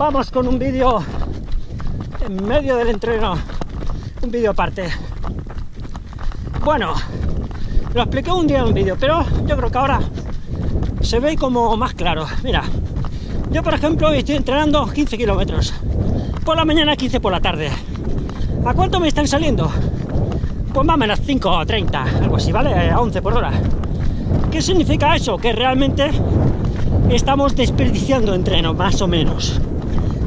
vamos con un vídeo en medio del entreno, un vídeo aparte. Bueno, lo expliqué un día en un vídeo, pero yo creo que ahora se ve como más claro. Mira, yo por ejemplo estoy entrenando 15 kilómetros, por la mañana 15 por la tarde. ¿A cuánto me están saliendo? Pues más o menos 5 o 30, algo así, ¿vale? A 11 por hora. ¿Qué significa eso? Que realmente estamos desperdiciando entreno, más o menos.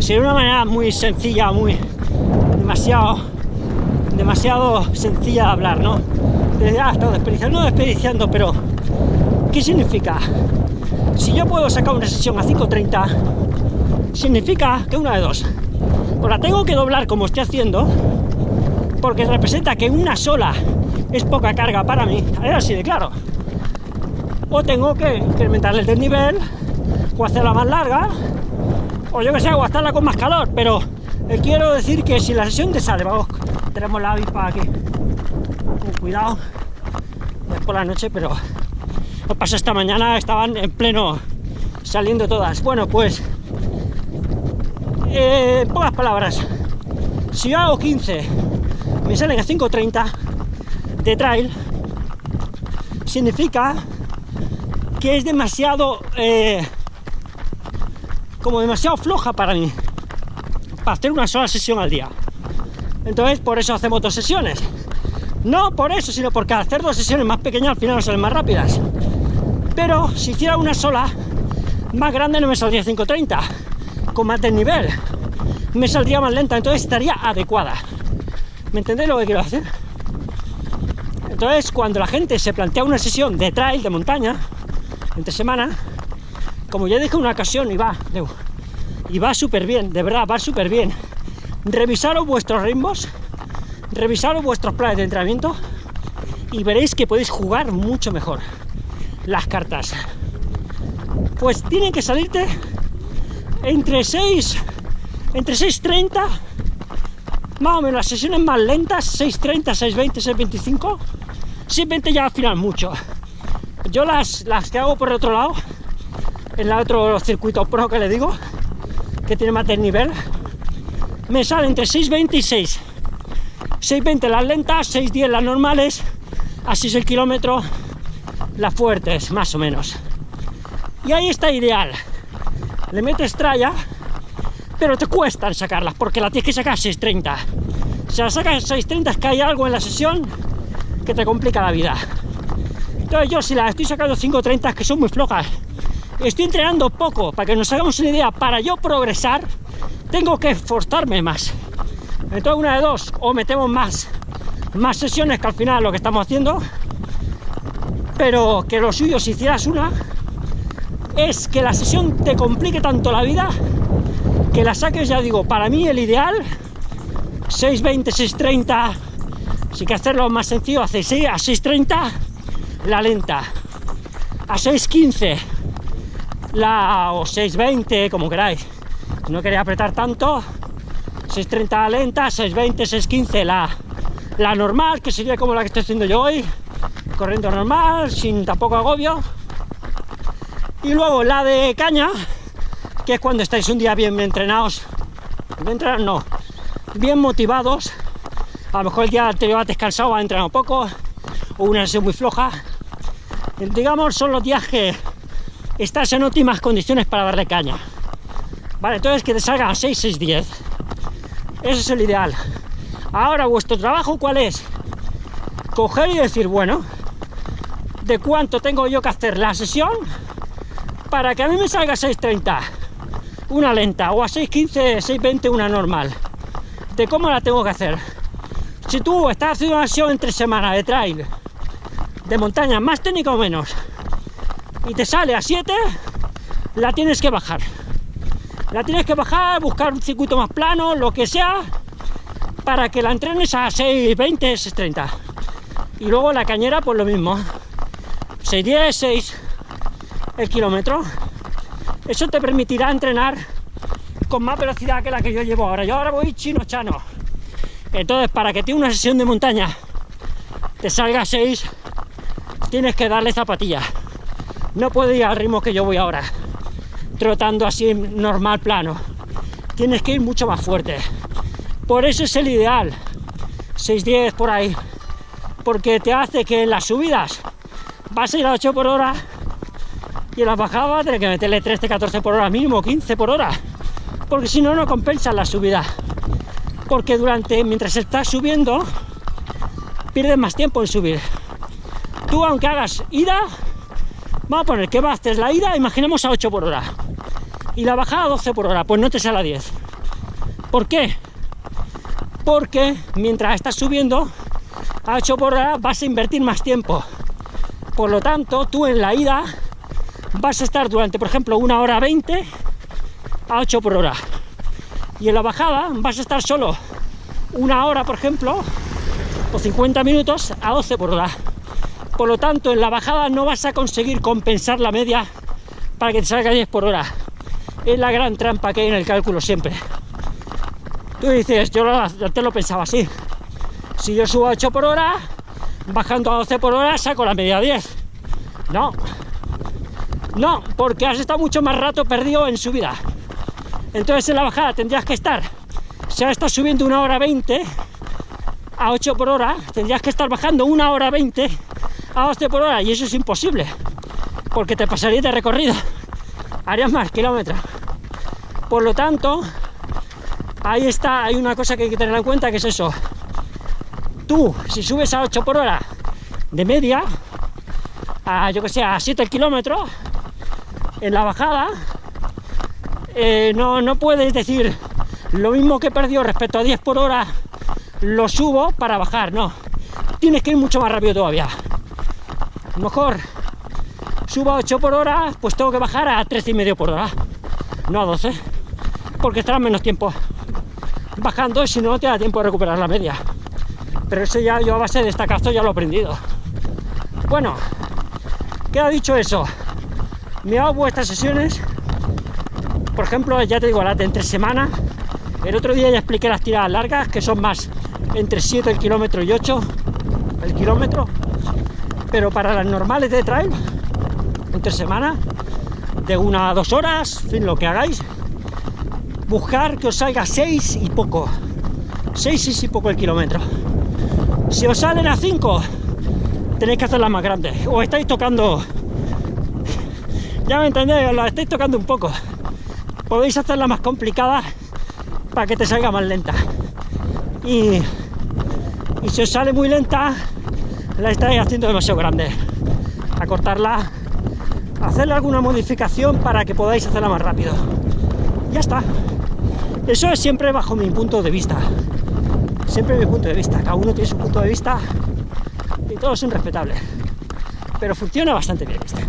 Si de una manera muy sencilla, muy demasiado demasiado sencilla de hablar, ¿no? De, ah, estado desperdiciando, no desperdiciando, pero ¿qué significa? Si yo puedo sacar una sesión a 5.30, significa que una de dos. O la tengo que doblar como estoy haciendo, porque representa que una sola es poca carga para mí, es así de claro. O tengo que incrementar el desnivel, o hacerla más larga, o yo que sé, o hacerla con más calor, pero eh, quiero decir que si la sesión te sale, vamos, tenemos la avispa aquí, con cuidado, es por la noche, pero lo pasó esta mañana, estaban en pleno saliendo todas. Bueno, pues, eh, en pocas palabras, si yo hago 15, me salen a 5.30 de trail, significa que es demasiado, eh, como demasiado floja para mí, para hacer una sola sesión al día. Entonces, por eso hacemos dos sesiones. No por eso, sino porque al hacer dos sesiones más pequeñas al final salen más rápidas. Pero si hiciera una sola, más grande no me saldría 5.30, con más desnivel. Me saldría más lenta, entonces estaría adecuada. ¿Me entendéis lo que quiero hacer? Entonces, cuando la gente se plantea una sesión de trail, de montaña, entre semana, como ya dije una ocasión, y va, y va súper bien, de verdad, va súper bien. Revisaros vuestros ritmos, revisaros vuestros planes de entrenamiento y veréis que podéis jugar mucho mejor las cartas. Pues tienen que salirte entre 6, entre 6.30 más o menos las sesiones más lentas, 6.30, 6.20, 6.25, 6.20 ya al final mucho. Yo las, las que hago por el otro lado, en el otro circuito pro que le digo, que tiene más nivel, me sale entre 6.20 y 6. 6.20 las lentas, 6.10 las normales, así es el kilómetro, las fuertes, más o menos. Y ahí está ideal. Le metes tralla pero te cuestan sacarlas, porque la tienes que sacar a 6.30. Si la sacas a 6.30 es que hay algo en la sesión que te complica la vida. Entonces yo si la estoy sacando 5.30 que son muy flojas, estoy entrenando poco, para que nos hagamos una idea, para yo progresar, tengo que esforzarme más. Entonces una de dos, o metemos más, más sesiones que al final lo que estamos haciendo, pero que lo suyo si hicieras una, es que la sesión te complique tanto la vida que la saques, ya digo, para mí el ideal, 6.20, 6.30, si que hacerlo más sencillo, hace 6 a 6.30, la lenta, a 6.15, la, o 6.20, como queráis, no quería apretar tanto, 6.30 la lenta, 6.20, 6.15 la, la normal, que sería como la que estoy haciendo yo hoy, corriendo normal, sin tampoco agobio, y luego la de caña, que es cuando estáis un día bien entrenados, bien bien motivados, a lo mejor el día anterior has descansado, has entrenado poco, o una sesión muy floja, digamos son los días que estás en óptimas condiciones para darle caña. Vale, entonces que te salga a 6, 6, 10. Eso es el ideal. Ahora, vuestro trabajo, ¿cuál es? Coger y decir, bueno, ¿de cuánto tengo yo que hacer la sesión para que a mí me salga 6.30? una lenta o a 6.15, 6.20 una normal. De cómo la tengo que hacer. Si tú estás haciendo una sesión entre semana de trail, de montaña, más técnica o menos, y te sale a 7, la tienes que bajar. La tienes que bajar, buscar un circuito más plano, lo que sea, para que la entrenes a 6.20, 6.30. Y luego la cañera, pues lo mismo. 6.10, 6 el kilómetro eso te permitirá entrenar con más velocidad que la que yo llevo ahora. Yo ahora voy chino chano. Entonces, para que tenga una sesión de montaña te salga a 6, tienes que darle zapatillas. No puedo ir al ritmo que yo voy ahora, trotando así normal plano. tienes que ir mucho más fuerte. Por eso es el ideal, 6-10 por ahí, porque te hace que en las subidas vas a ir a 8 por hora y en las bajadas tener que meterle 13-14 por hora mínimo, 15 por hora, porque si no, no compensa la subida. Porque durante, mientras estás subiendo, pierdes más tiempo en subir. Tú, aunque hagas ida, vamos a poner que bastes la ida, imaginemos a 8 por hora, y la bajada a 12 por hora, pues no te sale a 10. ¿Por qué? Porque mientras estás subiendo a 8 por hora vas a invertir más tiempo. Por lo tanto, tú en la ida vas a estar durante, por ejemplo, una hora 20 a 8 por hora. Y en la bajada vas a estar solo una hora, por ejemplo, o 50 minutos a 12 por hora. Por lo tanto, en la bajada no vas a conseguir compensar la media para que te salga 10 por hora. Es la gran trampa que hay en el cálculo siempre. Tú dices, yo antes lo pensaba así. Si yo subo a 8 por hora, bajando a 12 por hora, saco la media 10. No, no, porque has estado mucho más rato perdido en subida. Entonces en la bajada tendrías que estar, si ahora estás subiendo una hora 20 a 8 por hora, tendrías que estar bajando una hora 20 a 12 por hora y eso es imposible, porque te pasarías de recorrido, harías más kilómetros. Por lo tanto, ahí está, hay una cosa que hay que tener en cuenta que es eso. Tú, si subes a 8 por hora de media, a yo que sé, a 7 kilómetros, en la bajada, eh, no, no puedes decir lo mismo que perdió respecto a 10 por hora, lo subo para bajar, no. Tienes que ir mucho más rápido todavía. A lo mejor subo a 8 por hora, pues tengo que bajar a 13 y medio por hora, no a 12, porque estará menos tiempo bajando, si no te da tiempo de recuperar la media. Pero eso ya yo a base de esta cazo ya lo he aprendido. Bueno, ha dicho eso, me hago vuestras sesiones, por ejemplo, ya te digo, las de entre semana, el otro día ya expliqué las tiradas largas, que son más entre 7 el kilómetro y 8 el kilómetro, pero para las normales de trail, entre semana, de una a dos horas, fin, lo que hagáis, buscar que os salga 6 y poco, 6, y poco el kilómetro. Si os salen a 5, tenéis que hacerlas más grandes, o estáis tocando ya me entendéis, la estáis tocando un poco. Podéis hacerla más complicada para que te salga más lenta. Y si os sale muy lenta, la estáis haciendo demasiado grande. Acortarla, hacerle alguna modificación para que podáis hacerla más rápido. Ya está. Eso es siempre bajo mi punto de vista. Siempre mi punto de vista. Cada uno tiene su punto de vista y todos son respetables. Pero funciona bastante bien este.